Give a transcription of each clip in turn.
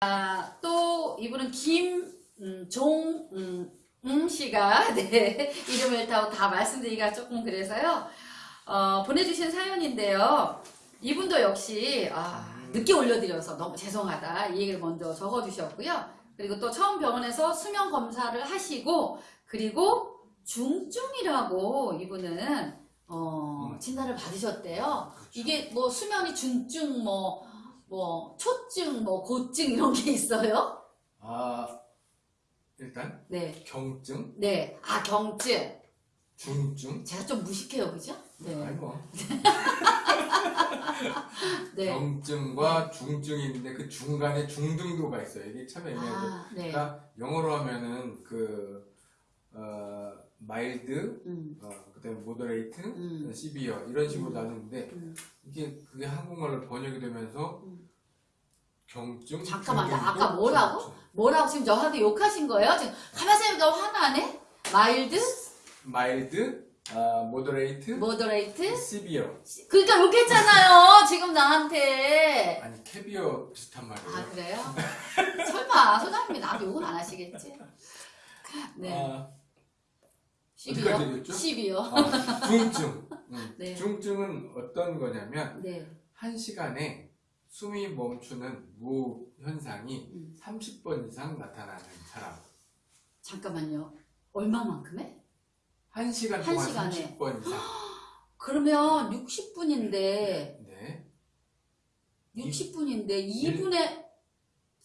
아, 또 이분은 김종 음, 음 씨가 네, 이름을 다, 다 말씀드리기가 조금 그래서요. 어, 보내주신 사연인데요. 이분도 역시 아, 늦게 올려드려서 너무 죄송하다 이 얘기를 먼저 적어주셨고요. 그리고 또 처음 병원에서 수면 검사를 하시고 그리고 중증이라고 이분은 어, 음. 진단을 받으셨대요. 그렇죠. 이게 뭐 수면이 중증 뭐 뭐 초증 뭐 고증 이런 게 있어요? 아 일단 네. 경증, 네. 아, 경증. 중증, 제가 좀 무식해요. 그죠? 네. 아이고 네. 경증과 중증이 있는데 그 중간에 중등도가 있어요. 이게 참 애매하죠. 아, 네. 그러니까 영어로 하면은 그 어, mild, 음. 어, 그다음에 moderate, 음. severe 이런 식으로 음. 나누는데 음. 이게 그게 한국말로 번역이 되면서 음. 경증, 잠깐만요. 중등도, 아까 뭐라고? 중증. 뭐라고 지금 저한테 욕하신 거예요? 지금 가만히 너 화나네? mild? mild, 아, moderate, moderate? severe. 그러니까 욕했잖아요. 지금 나한테. 아니 캐비어 비슷한 말이에요. 아, 그래요? 설마 소장님이 나한테 욕은 안 하시겠지? 네. 아, 12요? 어디까지 얘기했죠? 12요. 아, 중증. 음. 네. 중증은 어떤 거냐면 네. 한 시간에 숨이 멈추는 무호흡 현상이 음. 30번 이상 나타나는 사람. 잠깐만요. 얼마만큼 해? 한 시간 한 동안 시간에. 30번 이상. 그러면 60분인데 네. 60분인데 2분에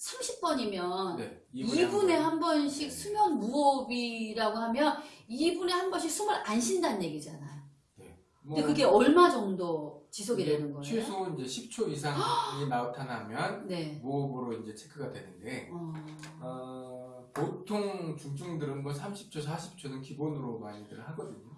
30번이면 네. 2분에 한 번씩 네. 수면 무호흡이라고 하면 2분에 한 번씩 숨을 안 쉰다는 얘기잖아요. 근데 그게 얼마 정도 지속이 되는 거예요? 뭐 최소 이제 10초 이상이 나타나면 네. 무호흡으로 이제 체크가 되는데 어, 어, 보통 중증들은 뭐 30초, 40초는 기본으로 많이들 하거든요.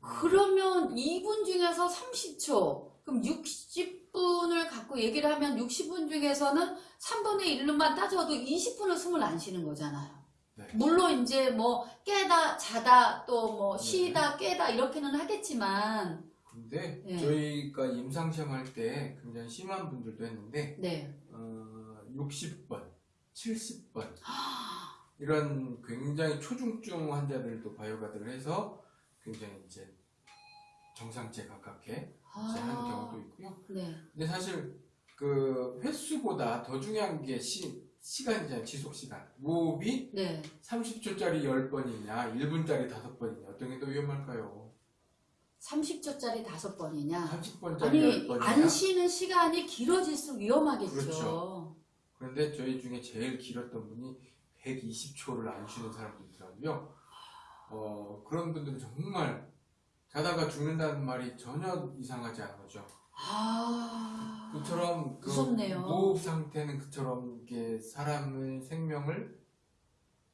그러면 2분 중에서 30초, 그럼 60분을 갖고 얘기를 하면 60분 중에서는 3분의 1로만 따져도 20분을 숨을 안 쉬는 거잖아요. 네. 물론 이제 뭐 깨다 자다 또뭐 네. 쉬다 깨다 이렇게는 하겠지만 근데 네. 저희가 임상시험 할 때 굉장히 심한 분들도 했는데 네. 어, 60번, 70번 이런 굉장히 초중증 환자들도 바이오가드를 해서 굉장히 이제 정상치에 가깝게 이제 하는 경우도 있고요. 네. 근데 사실 그 횟수보다 더 중요한 게 시, 시간이잖아요. 지속 시간. 무호흡이 네. 30초짜리 10번이냐, 1분짜리 5번이냐, 어떤 게 더 위험할까요? 30초짜리 다섯 번이냐? 30번짜리 아니 10번이냐? 안 쉬는 시간이 길어질수록 위험하겠죠. 그렇죠. 그런데 저희 중에 제일 길었던 분이 120초를 안 쉬는 사람도 있더라고요. 어, 그런 분들은 정말 자다가 죽는다는 말이 전혀 이상하지 않은 거죠. 아. 그처럼 그 무섭네요. 무호흡 상태는 그처럼 이게 사람의 생명을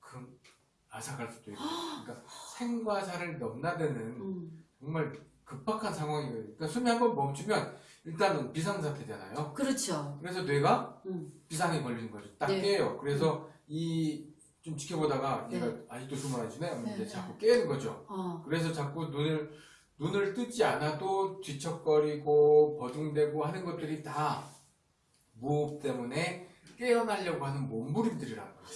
그 앗아갈 수도 있고, 그러니까 생과 사를 넘나드는 음. 정말 급박한 상황이거든요. 그러니까 숨이 한번 멈추면 일단은 비상사태잖아요. 그렇죠. 그래서 뇌가 음. 비상에 걸리는 거죠. 딱 네. 깨요. 그래서 이 좀 지켜보다가 네. 얘가 아직도 숨을 안 쉬네? 하면 이제 네. 자꾸 깨는 거죠. 어. 그래서 자꾸 눈을 눈을 뜨지 않아도 뒤척거리고 버둥대고 하는 것들이 다 무호흡 때문에 깨어나려고 하는 몸부림들이라는 거예요.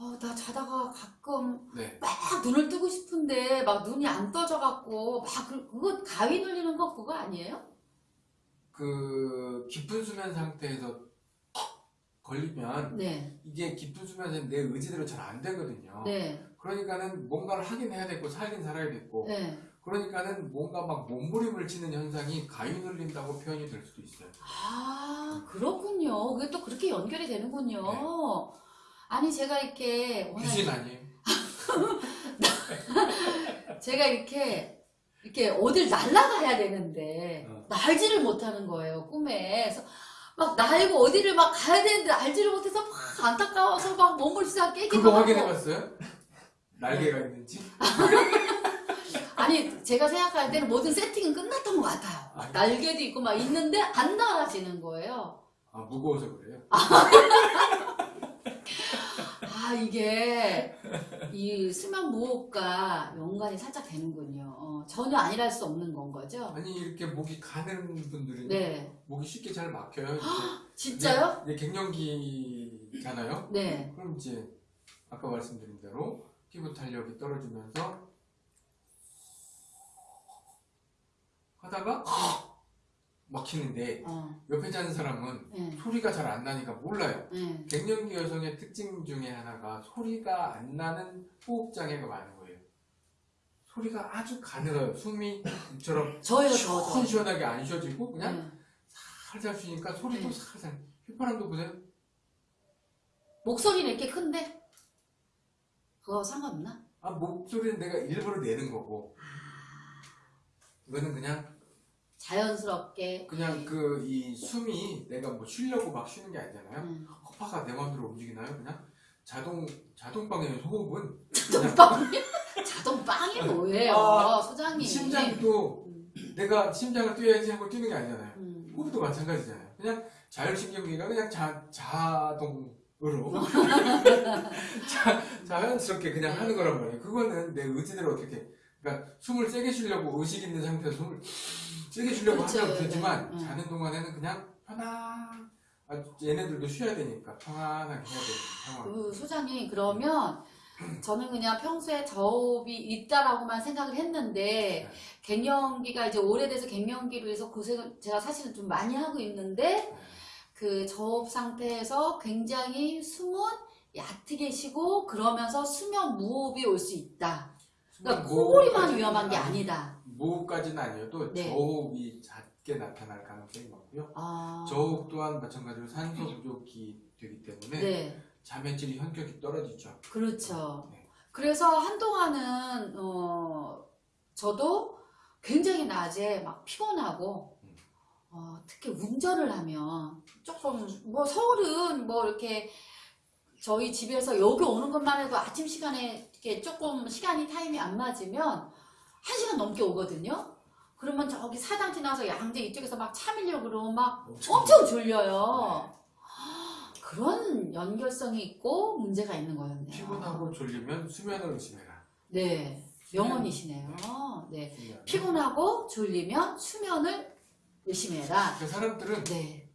어, 나 자다가 가끔 네. 막 눈을 뜨고 싶은데 막 눈이 안 떠져갖고 막 그, 그거 가위 눌리는 거 그거 아니에요? 그 깊은 수면 상태에서 걸리면 네, 이게 깊은 수면에서 내 의지대로 잘 안 되거든요. 네, 그러니까는 뭔가를 하긴 해야 되고 살긴 살아야 되고 네. 그러니까는 뭔가 막 몸부림을 치는 현상이 가위 눌린다고 표현이 될 수도 있어요. 아 그렇군요. 그게 또 그렇게 연결이 되는군요. 네. 아니 제가 이렇게 귀신 아니에요? 제가 이렇게 이렇게 어딜 날아가야 되는데 어. 날지를 못하는 거예요 꿈에. 그래서 막 날고 어디를 막 가야 되는데 날지를 못해서 막 안타까워서 막 몸을 시작 깨기도 그거 하고. 확인해봤어요? 날개가 있는지? 아니 제가 생각할 때는 모든 세팅은 끝났던 것 같아요. 아, 날개도 있고 막 있는데 안 날아지는 거예요. 아 무거워서 그래요? 아 이게 이 수면 무호흡과 연관이 살짝 되는군요. 어, 전혀 아니랄 수 없는 건 거죠. 아니 이렇게 목이 가는 분들은 네, 목이 쉽게 잘 막혀요. 이제. 진짜요? 이제 갱년기 떨어지잖아요. 네. 그럼 이제 아까 말씀드린 대로 피부 탄력이 떨어지면서 하다가 막히는데 어. 옆에 자는 사람은 네. 소리가 잘 안 나니까 몰라요. 네. 갱년기 여성의 특징 중에 하나가 소리가 안 나는 호흡 장애가 많은 거예요. 소리가 아주 가늘어요. 숨이 이처럼 저요, 저, 저. 시원시원하게 안 쉬어지고 그냥 네. 살살 쉬니까 소리도 네. 살살. 휘파람도 보세요. 목소리는 이렇게 큰데? 그거 상관없나? 아 목소리는 내가 일부러 내는 거고 이거는 그냥 자연스럽게. 그냥 그 이 숨이 내가 뭐 쉬려고 막 쉬는 게 아니잖아요. 음. 허파가 내 마음대로 움직이나요? 그냥 자동 자동 방향의 호흡은 자동빵? 자동빵이 뭐예요, 아, 소장님? 심장도 음. 내가 심장을 뛰어야지 하고 뛰는 게 아니잖아요. 음. 호흡도 마찬가지잖아요. 그냥 자율신경계가 그냥 자, 자동으로 자, 자연스럽게 그냥 하는 거란 말이에요. 그거는 내 의지대로 어떻게 그러니까 숨을 세게 쉬려고 의식 있는 상태에서 숨을 세게 쉬려고 그렇죠. 하면 되지만 네, 네. 자는 동안에는 그냥 편안 아, 얘네들도 쉬어야 되니까 편안하게 해야 되는 상황. 그 소장님 그러면 저는 그냥 평소에 저업이 있다라고만 생각을 했는데 네. 갱년기가 이제 오래돼서 갱년기로 해서 고생을 제가 사실은 좀 많이 하고 있는데 그 저업 상태에서 굉장히 숨은 얕게 쉬고 그러면서 수면 무호흡이 올 수 있다. 그러니까 코골이만 위험한 게 아니다. 무호흡까지는 아니어도 네. 저호흡이 작게 나타날 가능성이 많고요. 아, 저호흡 또한 마찬가지로 산소 부족이 되기 때문에 네, 잠의 질 현격이 떨어지죠. 그렇죠. 네. 그래서 한동안은 어, 저도 굉장히 낮에 막 피곤하고 음. 어, 특히 운전을 하면 조금 뭐 서울은 뭐 이렇게 저희 집에서 여기 오는 것만 해도 아침 시간에 이렇게 조금 시간이 타임이 안 맞으면 한 시간 넘게 오거든요. 그러면 저기 사당 지나서 양재 이쪽에서 막차 밀려고 그러면 막 엄청 졸려요. 그런 연결성이 있고 문제가 있는 거였네요. 피곤하고 졸리면 수면을 의심해라. 네, 명언이시네요. 네, 수면. 피곤하고 졸리면 수면을 의심해라. 그 사람들은 네,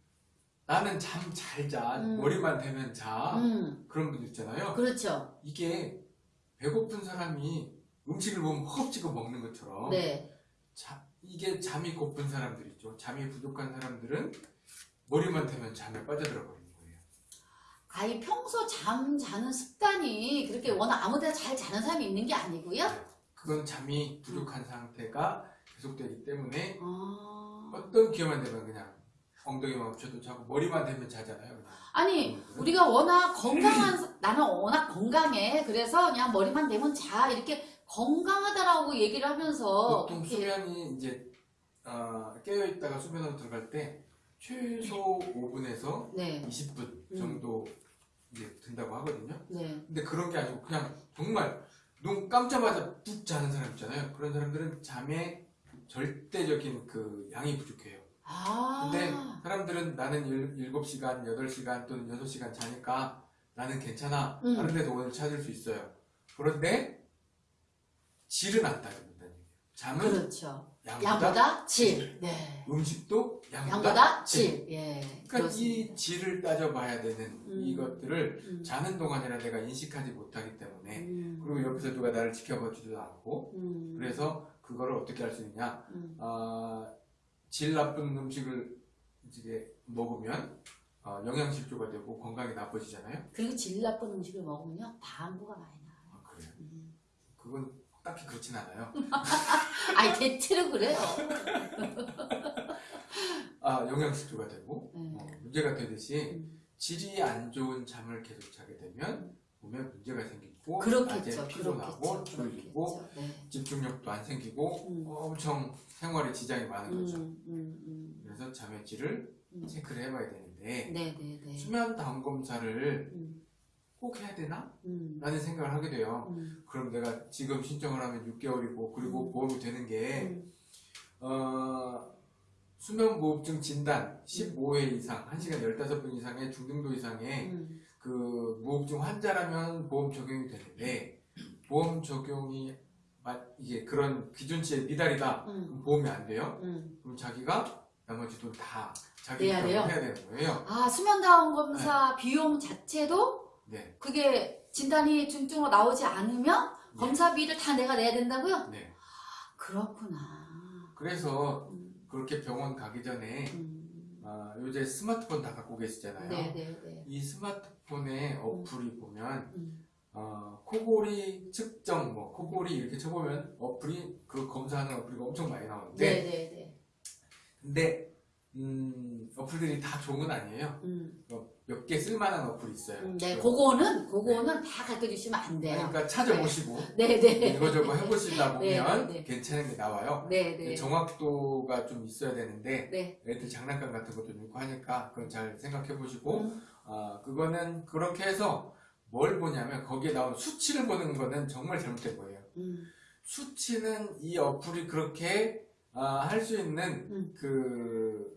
나는 잠 잘 자, 음. 머리만 대면 자 음, 그런 분들 있잖아요. 그렇죠. 이게 배고픈 사람이 음식을 보면 허겁지겁 먹는 것처럼 네, 자, 이게 잠이 고픈 사람들 있죠. 잠이 부족한 사람들은 머리만 대면 잠에 빠져들어 버리는 거예요. 아예 평소 잠 자는 습관이 그렇게 워낙 아무데나 잘 자는 사람이 있는 게 아니고요. 그건 잠이 부족한 상태가 계속되기 때문에 아, 어떤 기회만 되면 그냥 엉덩이만 붙여도 자고 머리만 대면 자잖아요. 아니. 우리가 워낙 건강한 사- 나는 워낙 건강해. 그래서 그냥 머리만 대면 자 이렇게 건강하다라고 얘기를 하면서 보통 수면이 이제 어, 깨어 있다가 수면으로 들어갈 때 최소 5분에서 네, 20분 음. 정도 이제 든다고 하거든요. 네, 근데 그런 게 아니고 그냥 정말 눈 감자마자 뚝 자는 사람 있잖아요. 그런 사람들은 잠의 절대적인 그 양이 부족해요. 아, 근데 사람들은 나는 7시간, 8시간 또는 6시간 자니까 나는 괜찮아. 음. 다른 데서 오늘 찾을 수 있어요. 그런데 질은 안 따진다는 얘기예요. 잠은 그렇죠. 양보다, 양보다 질. 네. 음식도 양보다, 양보다 질. 질. 예. 그러니까 그렇습니다. 이 질을 따져봐야 되는 음. 이것들을 음. 자는 동안이라 내가 인식하지 못하기 때문에 음. 그리고 옆에서 누가 나를 지켜봐주지도 않고 음. 그래서 그거를 어떻게 할 수 있냐 음. 아, 질 나쁜 음식을 이제 먹으면 어, 영양실조가 되고 건강이 나빠지잖아요 그리고 질 나쁜 음식을 먹으면요 방구가 많이 나요. 아, 그래요 음. 그건 딱히 그렇진 않아요 아니 대체로 그래요. 아 영양실조가 되고 네. 어, 문제가 되듯이 음. 질이 안 좋은 잠을 계속 자게 되면 몸에 문제가 생기 고 그렇겠죠. 낮에 피곤하고 그렇겠죠. 졸리고. 네. 집중력도 안 생기고 음. 엄청 생활에 지장이 많은 거죠. 음, 음, 음. 그래서 잠의 질을 음. 체크를 해봐야 되는데 네, 네, 네. 수면 다운 검사를 음, 꼭 해야 되나? 음, 라는 생각을 하게 돼요. 음, 그럼 내가 지금 신청을 하면 6개월이고 그리고 음. 보험이 되는 게 음. 어, 수면무호흡증 진단 15회 이상, 1시간 15분 이상의 중등도 이상의 음. 그 무호흡증 환자라면 보험 적용이 되는데 보험 적용이 마- 이게 그런 기준치에 미달이다. 음, 그럼 보험이 안 돼요. 음, 그럼 자기가 나머지 돈 다 자기 내야 돼요? 해야 되는 거예요. 아, 수면 다운 검사 비용 자체도 네, 그게 진단이 중증으로 나오지 않으면 네. 검사비를 다 내가 내야 된다고요? 네. 그렇구나. 그래서 음, 그렇게 병원 가기 전에 음. 아, 요새 스마트폰 다 갖고 계시잖아요. 네, 네, 네. 이 스마트폰에 어플이 보면 음, 어, 코골이 측정, 뭐 코골이 이렇게 쳐보면 어플이 그 검사하는 어플이 엄청 많이 나오는데 네, 네, 네. 근데 음, 어플들이 다 좋은 건 아니에요. 음, 몇 개 쓸만한 어플이 있어요. 음, 네, 그- 그거는, 그거는 다 가르쳐 주시면 안 돼요. 그러니까 찾아보시고 네, 네. 이거저거 해보시다 네, 보면 네, 네. 괜찮은 게 나와요. 네, 네. 정확도가 좀 있어야 되는데 네. 애들 장난감 같은 것도 있고 하니까 그건 잘 생각해 보시고 음, 아 그거는 그렇게 해서 뭘 보냐면 거기에 나오는 수치를 보는 거는 정말 잘못된 거예요. 음, 수치는 이 어플이 그렇게 할수 있는 음. 그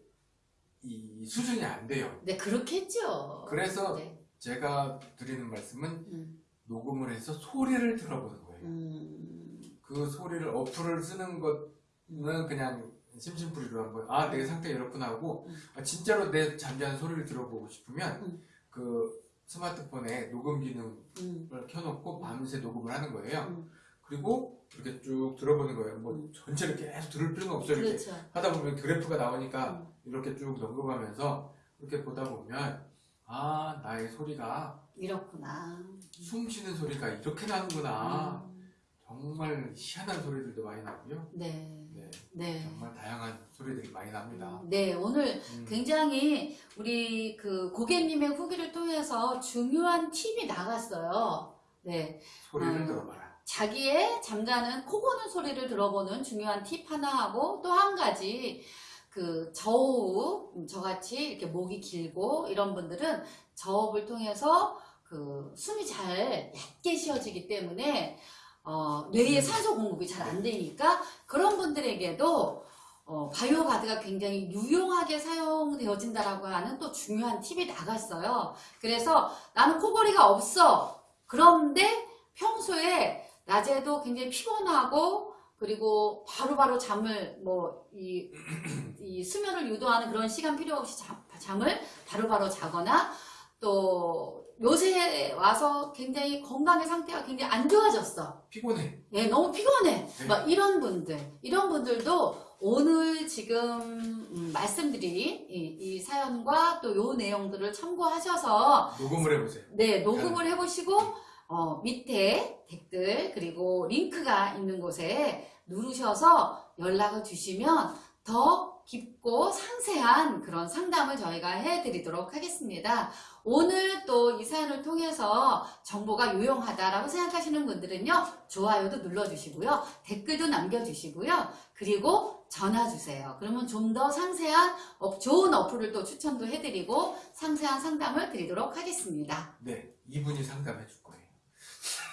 이 수준이 안 돼요. 네, 그렇겠죠. 그래서 네. 제가 드리는 말씀은 음, 녹음을 해서 소리를 들어보는 거예요. 음, 그 소리를 어플을 쓰는 것은 그냥 심심풀이로 한번 아 내 상태 이렇구나 하고 음. 아, 진짜로 내 잠자는 소리를 들어보고 싶으면 음. 그 스마트폰에 녹음 기능을 음, 켜놓고 밤새 녹음을 하는 거예요. 음. 그리고 이렇게 쭉 들어보는 거예요. 뭐 음. 전체를 계속 들을 필요는 없어요. 이렇게 그렇죠. 하다 보면 그래프가 나오니까 음, 이렇게 쭉 넘겨가면서 이렇게 보다 보면 아 나의 소리가 이렇구나. 숨 쉬는 소리가 이렇게 나는구나. 음, 정말 희한한 소리들도 많이 나고요. 네. 네, 네. 정말 다양한 소리들이 많이 납니다. 네, 오늘 음, 굉장히 우리 그 고객님의 후기를 통해서 중요한 팁이 나갔어요. 네. 소리를 음. 들어봐라. 자기의 잠자는 코 고는 소리를 들어보는 중요한 팁 하나 하고 또 한 가지 그 저호흡 음, 저같이 이렇게 목이 길고 이런 분들은 저호흡을 통해서 그 숨이 잘 얕게 쉬어지기 때문에 어, 뇌에 산소 공급이 잘 안 되니까 그런 분들에게도 어, 바이오 가드가 굉장히 유용하게 사용되어진다라고 하는 또 중요한 팁이 나갔어요. 그래서 나는 코골이가 없어. 그런데 평소에 낮에도 굉장히 피곤하고 그리고 바로 바로 잠을 뭐이 이 수면을 유도하는 그런 시간 필요 없이 잠, 잠을 바로 바로 자거나 또 요새 와서 굉장히 건강의 상태가 굉장히 안 좋아졌어. 피곤해. 예, 너무 피곤해. 네. 막 이런 분들, 이런 분들도 오늘 지금 음, 말씀드린 이, 이 사연과 또 요 내용들을 참고하셔서 녹음을 해보세요. 네, 녹음을 해보시고, 어, 밑에 댓글, 그리고 링크가 있는 곳에 누르셔서 연락을 주시면 더 깊고 상세한 그런 상담을 저희가 해드리도록 하겠습니다. 오늘 또 이 사연을 통해서 정보가 유용하다라고 생각하시는 분들은요, 좋아요도 눌러주시고요, 댓글도 남겨주시고요, 그리고 전화 주세요. 그러면 좀 더 상세한 어, 좋은 어플을 또 추천도 해드리고 상세한 상담을 드리도록 하겠습니다. 네, 이분이 상담해 줄 거예요.